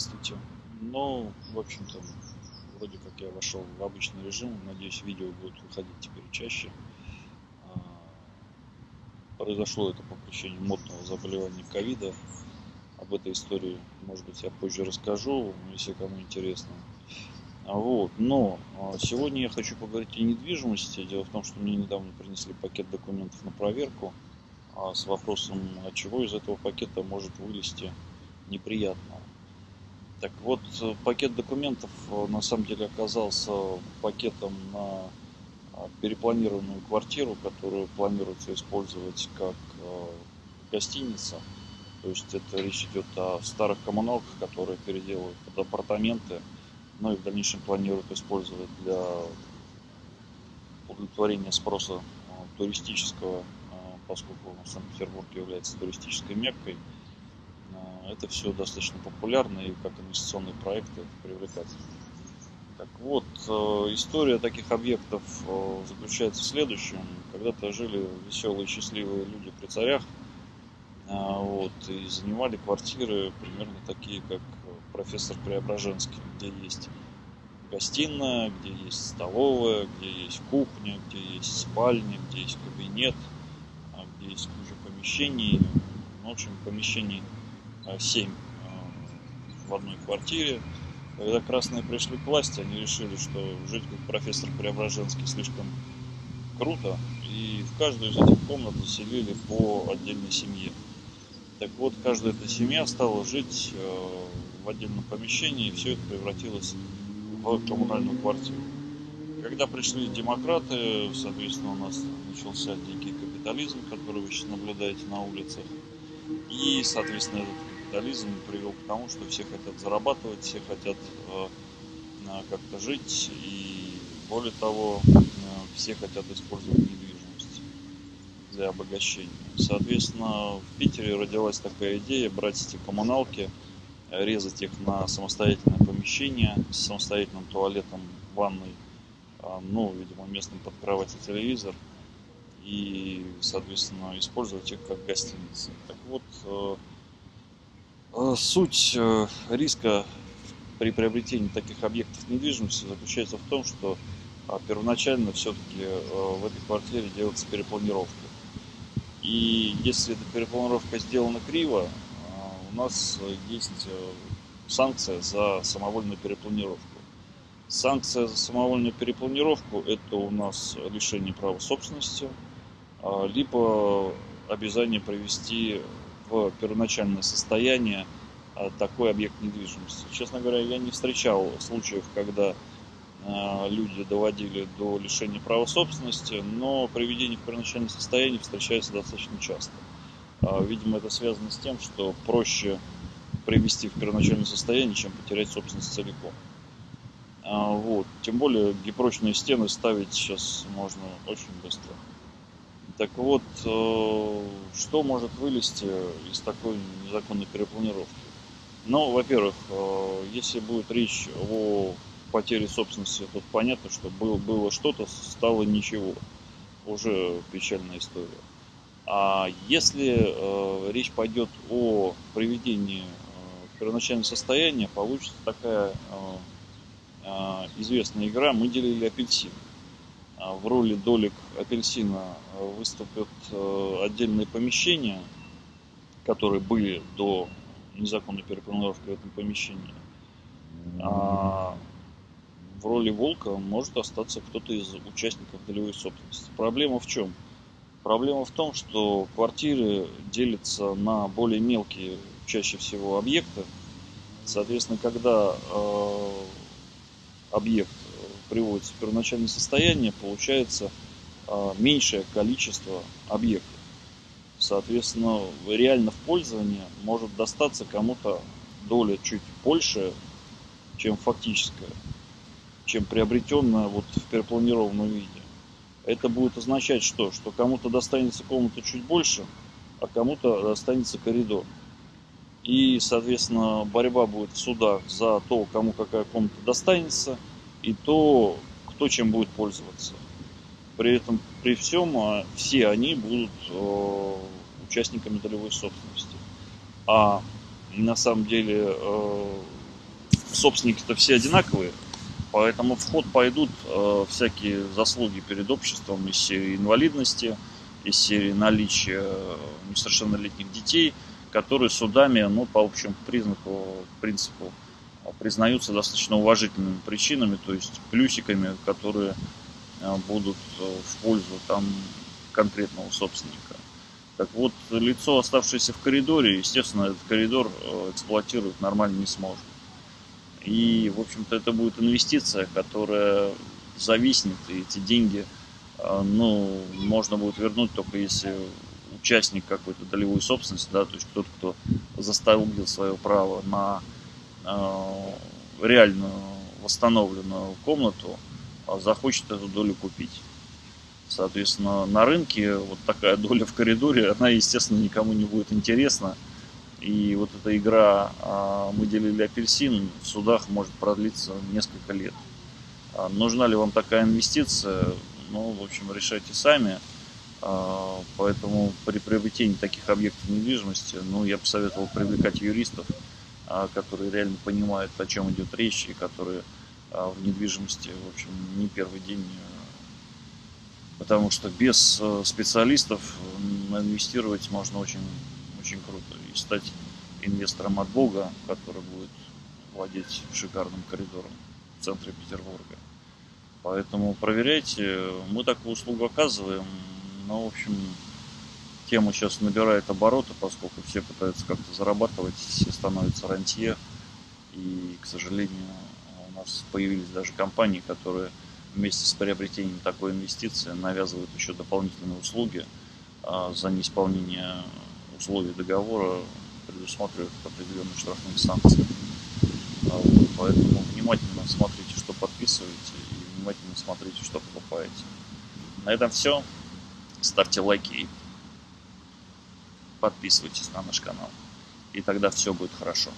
Здравствуйте. Ну, в общем-то, вроде как я вошел в обычный режим. Надеюсь, видео будут выходить теперь чаще. А, произошло это по причине модного заболевания ковида. Об этой истории, может быть, я позже расскажу, если кому интересно. А вот. Но а, сегодня я хочу поговорить о недвижимости. Дело в том, что мне недавно принесли пакет документов на проверку с вопросом, от чего из этого пакета может вылезти неприятного. Так вот, пакет документов э, на самом деле оказался пакетом на а, перепланированную квартиру, которую планируется использовать как э, гостиница. То есть это речь идет о старых коммуналках, которые переделывают под апартаменты, ну и в дальнейшем планируют использовать для удовлетворения спроса э, туристического, поскольку Санкт-Петербург является туристической меккой – это все достаточно популярно и как инвестиционные проекты привлекательно. Так вот, э, история таких объектов э, заключается в следующем. Когда-то жили веселые, счастливые люди при царях, э, вот, и занимали квартиры примерно такие, как профессор Преображенский, где есть гостиная, где есть столовая, где есть кухня, где есть спальня, где есть кабинет, а где есть куча помещений. В общем, помещений 7 э, в одной квартире. Когда красные пришли к власти, они решили, что жить как профессор Преображенский слишком круто, и в каждую из этих комнат заселили по отдельной семье. Так вот, каждая эта семья стала жить э, в отдельном помещении, и все это превратилось в коммунальную квартиру. Когда пришли демократы, соответственно, у нас начался дикий капитализм, который вы сейчас наблюдаете на улицах. И, соответственно, этот капитализм привел к тому, что все хотят зарабатывать, все хотят э, как-то жить, и более того, э, все хотят использовать недвижимость для обогащения. Соответственно, в Питере родилась такая идея брать эти коммуналки, резать их на самостоятельное помещение с самостоятельным туалетом, ванной, э, ну, видимо, местным под кровать и телевизор, и, соответственно, использовать их как гостиницы. Так вот, Э, суть э, риска при приобретении таких объектов недвижимости заключается в том, что а, первоначально все-таки э, в этой квартире делается перепланировка. И если эта перепланировка сделана криво, у нас есть санкция за самовольную перепланировку. Санкция за самовольную перепланировку – это у нас лишение права собственности, а, либо обязание привести первоначальное состояние а, такой объект недвижимости. Честно говоря, я не встречал случаев, когда а, люди доводили до лишения права собственности, но приведение в первоначальное состояние встречается достаточно часто. А, видимо, это связано с тем, что проще привести в первоначальное состояние, чем потерять собственность целиком. Вот. Тем более гипрочные стены ставить сейчас можно очень быстро. Так вот, э, что может вылезти из такой незаконной перепланировки? Ну, во-первых, э, если будет речь о потере собственности, то понятно, что было, было что-то, стало ничего. Уже печальная история. А если э, речь пойдет о приведении в первоначальное состояние, получится такая известная игра «Мы делили апельсин». В роли долек апельсина выступят э, отдельные помещения, которые были до незаконной перепланировки в этом помещении. А в роли волка может остаться кто-то из участников долевой собственности. Проблема в чем? Проблема в том, что квартиры делятся на более мелкие, чаще всего, объекты. Соответственно, когда э, объект приводится в первоначальное состояние, получается а, меньшее количество объектов. Соответственно, реально в пользовании может достаться кому-то доля чуть больше, чем фактическая, чем приобретенная вот в перепланированном виде. Это будет означать что? Что кому-то достанется комната чуть больше, а кому-то достанется коридор. И, соответственно, борьба будет в судах за то, кому какая комната достанется – и то, кто чем будет пользоваться. При этом, при всем, а, все они будут э, участниками долевой собственности. А на самом деле э, собственники-то все одинаковые, поэтому в ход пойдут э, всякие заслуги перед обществом из серии инвалидности, из серии наличия несовершеннолетних детей, которые судами, ну, по общему признаку, принципу, признаются достаточно уважительными причинами, то есть плюсиками, которые э, будут э, в пользу там конкретного собственника. Так вот, лицо, оставшееся в коридоре, естественно, этот коридор э, эксплуатировать нормально не сможет. И, в общем-то, это будет инвестиция, которая зависнет, и эти деньги, ну, можно будет вернуть только если участник какой-то долевой собственности, да, то есть тот, кто заставил свое право на Э, реально восстановленную комнату, а захочет эту долю купить. Соответственно, на рынке вот такая доля в коридоре, она, естественно, никому не будет интересна. И вот эта игра а, «Мы делили апельсин» в судах может продлиться несколько лет. А нужна ли вам такая инвестиция? Ну, в общем, решайте сами. Поэтому при приобретении таких объектов недвижимости, ну, я бы советовал привлекать юристов, которые реально понимают, о чем идет речь, и которые а, в недвижимости, в общем, не первый день. А, потому что без специалистов инвестировать можно очень, очень круто и стать инвестором от Бога, который будет владеть шикарным коридором в центре Петербурга. Поэтому проверяйте. Мы такую услугу оказываем. Но, в общем, тема сейчас набирает обороты, поскольку все пытаются как-то зарабатывать, все становятся рантье. И, к сожалению, у нас появились даже компании, которые вместе с приобретением такой инвестиции навязывают еще дополнительные услуги а за неисполнение условий договора предусматривают определенные штрафные санкции. А поэтому внимательно смотрите, что подписываете, и внимательно смотрите, что покупаете. На этом все. Ставьте лайки и подписывайтесь на наш канал. И тогда все будет хорошо.